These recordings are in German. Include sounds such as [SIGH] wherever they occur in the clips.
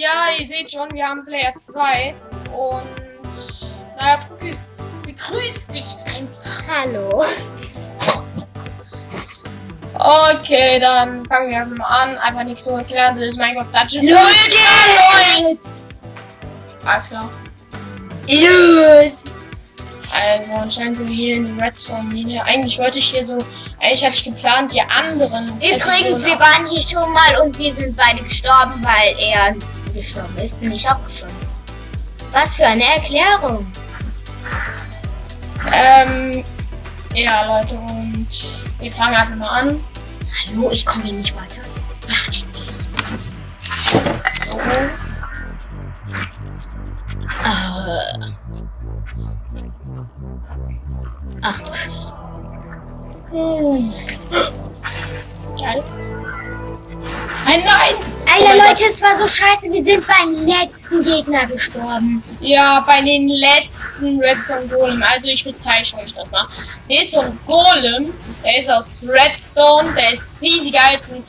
Ja, ihr seht schon, wir haben Player 2 und naja, begrüßt, begrüßt dich einfach. Hallo. Okay, dann fangen wir einfach mal an. Einfach nichts so erklären, das ist Minecraft Dungeons. Los Alles klar. Los! Also anscheinend sind wir hier in der Redstone-Mine. Eigentlich wollte ich hier so, eigentlich hatte ich geplant, die anderen. Übrigens, wir waren hier schon mal und wir sind beide gestorben, weil er gestorben ist. Bin ich auch gestorben. Was für eine Erklärung. Ähm, ja, Leute, und wir fangen einfach mal an. Hallo, ich komme hier nicht weiter. Ja, endlich. So. Äh. Ach du Scheiße. Hm. Geil. Nein, nein! Alter Leute, es war so scheiße. Wir sind beim letzten Gegner gestorben. Ja, bei den letzten Redstone Golem. Also ich bezeichne euch das mal. Der ist so ein Golem. Der ist aus Redstone. Der ist riesig alt. Ein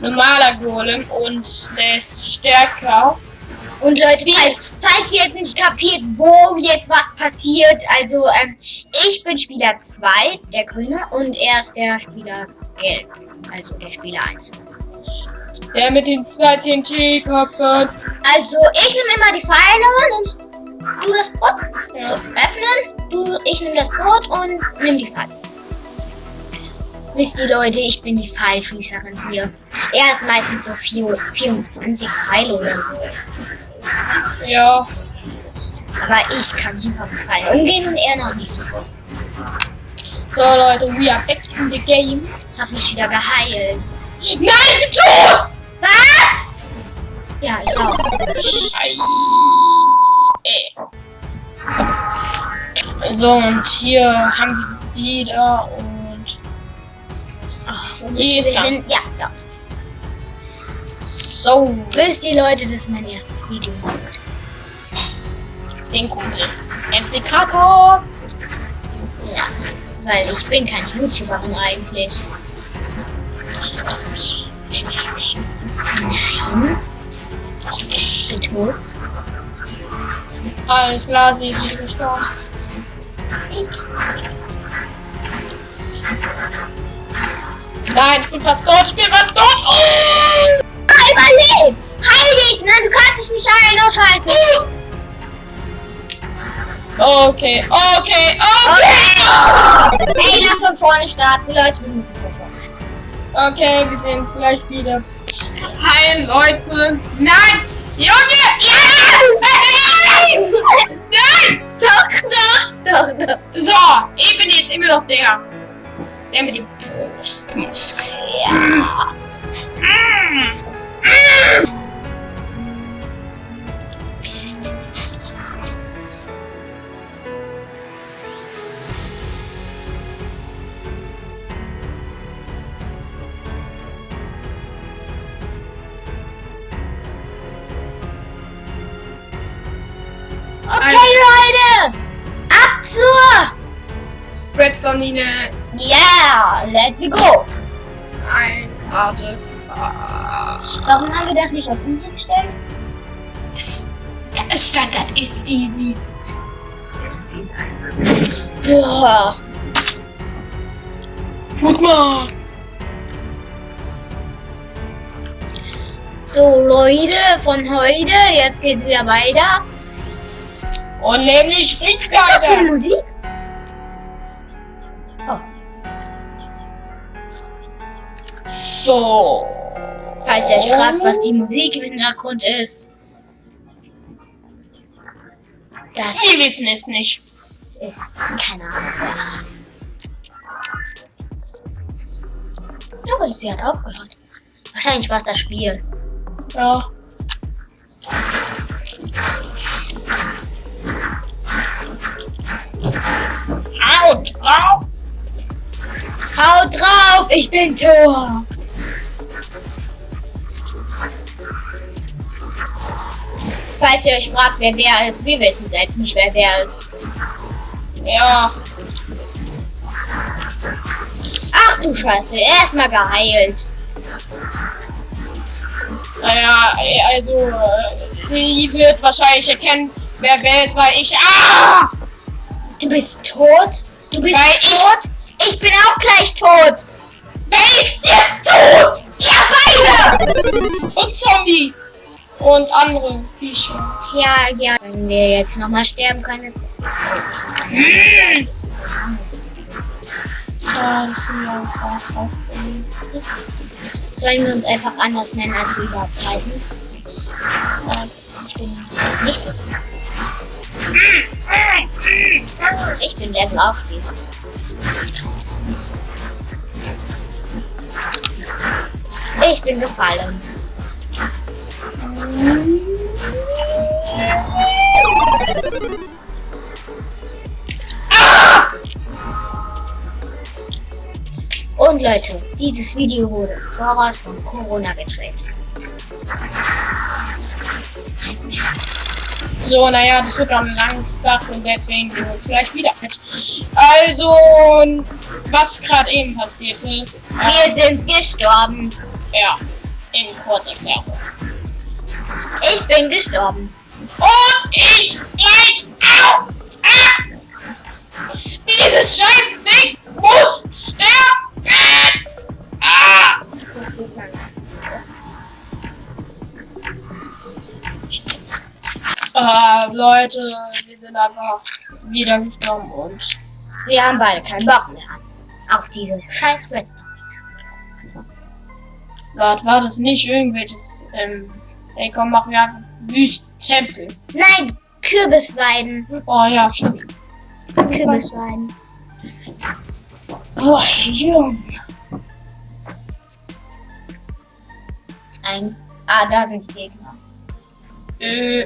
normaler Golem. Und der ist stärker. Und Leute, falls, falls ihr jetzt nicht kapiert, wo jetzt was passiert, also ähm, ich bin Spieler 2, der Grüne, und er ist der Spieler Gelb, also der Spieler 1. Der mit den zwei TNT-Köpfen. Also ich nehme immer die Pfeile, nimmst du das Boot, Ja. so öffnen, du, ich nehme das Boot und nimm die Pfeile. Wisst ihr Leute, ich bin die Pfeilschießerin hier. Er hat meistens so vier- 24 Pfeile oder so. Ja. Aber ich kann super mit Pfeilen umgehen und er noch nicht so gut. So, Leute, we are back in the game. Hab mich wieder geheilt. Nein, tot! Ja, ich auch. Scheiße. So, und hier haben wir wieder und Ach, wo Jetzt hin? Ja, ja. so Wisst ihr Leute, das ist mein erstes Video. den Kumpel. MC Kratos. Ja, weil ich bin keine YouTuberin eigentlich. Nein. Bin tot. Alles klar, sie ist nicht gestorben. Nein, ich bin fast tot, ich bin fast tot. Oh! Überlebt! Heil dich! Nein, du kannst dich nicht heilen, oh Scheiße! Okay, okay, okay. Ey, lass von vorne starten, Leute, wir müssen von vorne starten. Okay, wir sehen uns gleich wieder. Hi, Leute. Nein! Junge! Yes! Nein! Doch, doch, doch, doch. So, ich bin jetzt immer noch der. Der mit dem Brustmuskel. Ja. Mm. Wir Redstone-Mine. Yeah, let's go! Ein Artefakt. Warum haben wir das nicht auf Easy gestellt? Standard ist easy. Boah. Guck mal. So, Leute, von heute, jetzt geht's wieder weiter. Und nämlich Was ist das für. Musik? So. falls ihr euch fragt, was die Musik im Hintergrund ist. Das Wir wissen es nicht. ist keine Ahnung. Aber sie hat aufgehört. Wahrscheinlich war es das Spiel. Ja. Haut drauf! Haut drauf, ich bin Tor. Falls ihr euch fragt, wer wer ist, wir wissen selbst nicht, wer wer ist. Ja. Ach du Scheiße, erstmal geheilt. Naja, also, äh, sie wird wahrscheinlich erkennen, wer wer ist, weil ich. Ah! Du bist tot? Du bist Weil ich- tot? Ich, bin auch gleich tot. Wer ist jetzt tot? Ja, beide! Und Zombies. Und andere Viecher. Ja, ja. Wenn wir jetzt nochmal sterben können. Sollen wir uns einfach anders nennen, als wir überhaupt heißen? Ja, Ich bin nicht. Ich bin der Blaufstieg. Ich bin gefallen. Und Leute, dieses Video wurde im voraus von Corona gedreht. So, naja, das wird auch eine lange Schlacht und deswegen sehen wir uns gleich wieder. Also, was gerade eben passiert ist. Wir sind gestorben. Ja, in Kurzerklärung. Ich bin gestorben. Und ich gleich auch! Ah! Dieses scheiß Ding muss sterben! Ah! Ah, Leute, wir sind einfach wieder gestorben und Wir haben beide keinen Bock mehr auf diese scheiß Redstone. Warte, war das nicht irgendwelches, ähm, ey komm, machen wir einfach Wüsttempel. Nein, Kürbisweiden. Oh ja, stimmt. Kürbisweiden. Boah, Junge. Ein. Ah, da sind die Gegner. Äh,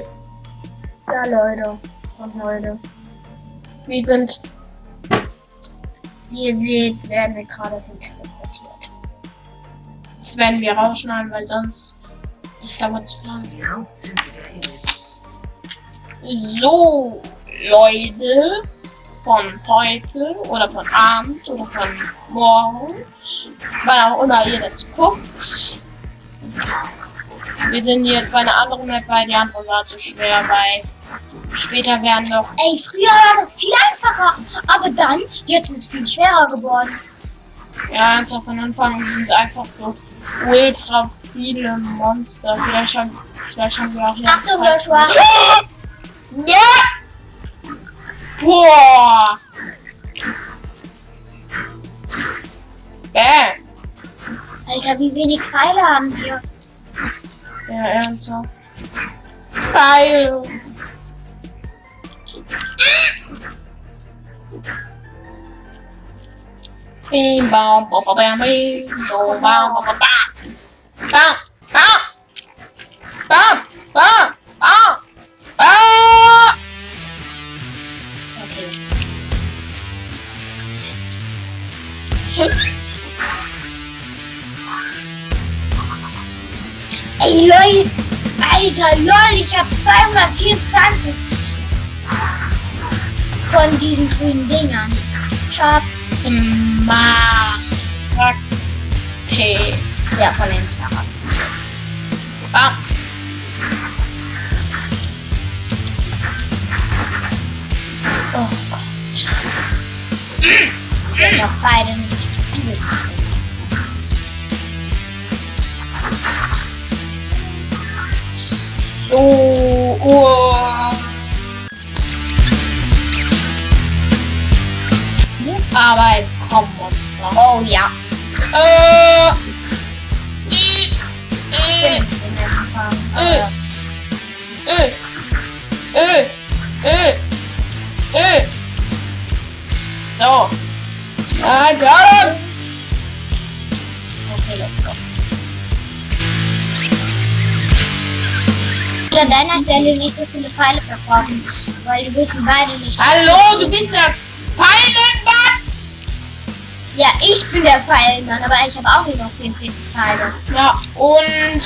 Ja, Leute. Und Leute. wir sind, Wie ihr seht, werden wir gerade von teleportiert. das werden wir rausschneiden, weil sonst, dauert zu lange. So, Leute, von heute oder von Abend oder von morgen, wann auch immer ihr das guckt. Wir sind jetzt bei einer anderen Map, weil die andere war zu schwer, weil später werden noch. Ey, früher war das viel einfacher. Aber dann, jetzt ist es viel schwerer geworden. Ja, ganz von Anfang sind einfach so ultra viele Monster. Vielleicht schon, vielleicht haben wir auch hier. Achtung, Joshua. [LAUGHS] Ja! Boah! Bam! Alter, wie wenig Pfeile haben wir. Ja, ernsthaft. Pfeil! Bim, bam, bam, bam, bim, bam, bam, bam, Alter, lol, ich habe 224 von diesen grünen Dingern. Schatz. Ja, von den Smaragden. Bam. Oh Gott. Ich werde noch beide nicht So, oh. Aber es kommen Monster. Oh ja. Äh. Ich äh, Fragen. Äh. äh, äh, äh, äh. So. It. Okay, let's go. An deiner Stelle nicht so viele Pfeile verbrauchen, weil du wissen beide nicht. Hallo, du bist der Pfeilenmann. Ja, ich bin der Pfeilenmann, aber ich habe auch noch 44 Pfeile. Ja, und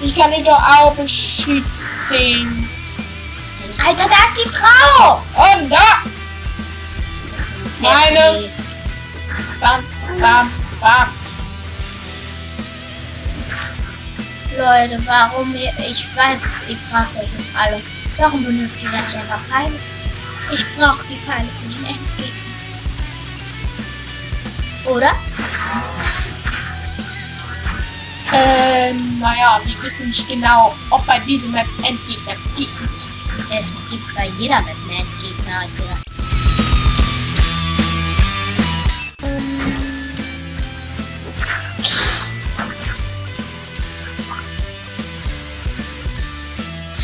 ich kann dich doch auch beschützen. Alter, da ist die Frau! Und da. Meine. Bam, bam, bam. Leute, warum ihr, ich weiß, ihr fragt euch jetzt alle, warum benutzt ihr das einfach Pfeile? Ich brauche die Pfeile für den Endgegner. Oder? Ähm, naja, wir wissen nicht genau, ob bei diesem Map Endgegner gibt. Es gibt bei jeder Map einen Endgegner, ist ja.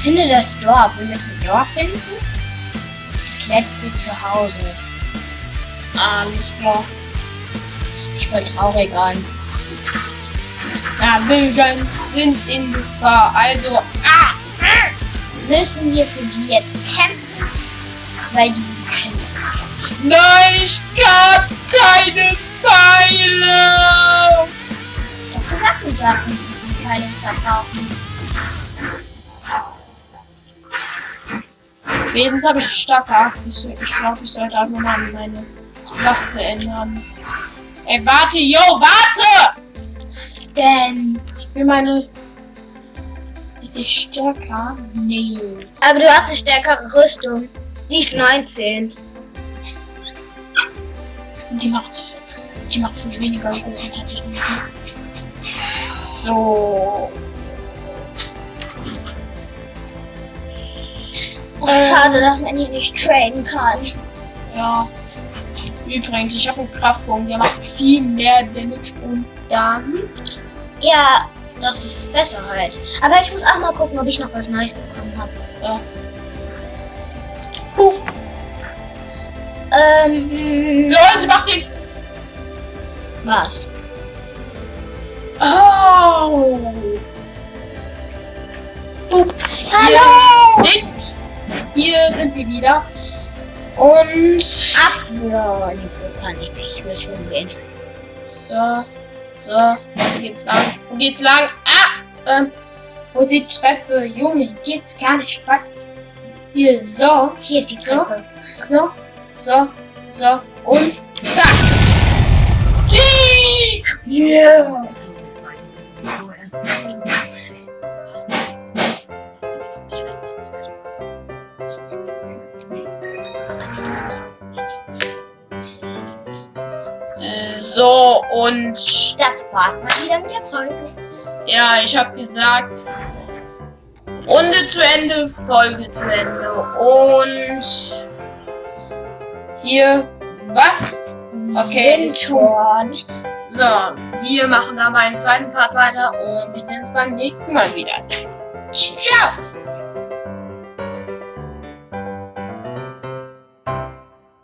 Finde das Dorf. Wir müssen Dorf finden. Das letzte Zuhause. Alles klar. Das hört sich voll traurig an. Ja, Villager sind in Gefahr. Also, ah, Müssen wir für die jetzt kämpfen? Weil die können nicht kämpfen. nein, ich hab keine Pfeile. Ich hab gesagt, du darfst nicht so viele Pfeile verkaufen. Wenigstens habe ich starke Arktis. Ich glaube, ich sollte einfach mal meine Waffe ändern. Ey, warte, yo, warte! Was denn? Ich will meine. Ist sie stärker? Nee. Aber du hast eine stärkere Rüstung. Die ist 19. Die macht. Die macht viel weniger tatsächlich. So. Oh, schade, dass man die nicht traden kann. Ja. Übrigens, ich habe einen Kraftbogen, der macht viel mehr Damage und dann. Ja, das ist besser halt. Aber ich muss auch mal gucken, ob ich noch was Neues bekommen habe. Ja. Puh. Ähm, Leute, macht den. was? Oh! Boop. Hallo! Hier sind, hier sind wir wieder. Und Ab! Ja, das kann ich nicht. Ich will schon gehen. so, so, wo geht's lang? Wo geht's lang? Ah! Ähm, wo ist die Treppe? Junge, hier geht's gar nicht weit. Hier, so, Hier ist die Treppe. so, so, so und zack! Sieg! Yeah! So, und Das war's mal wieder mit der Folge. Ja, ich habe gesagt, Runde zu Ende, Folge zu Ende. Und hier, was? Okay. Windhorn. So, wir machen dann beim zweiten Part weiter und wir sehen uns beim nächsten Mal wieder. Ciao!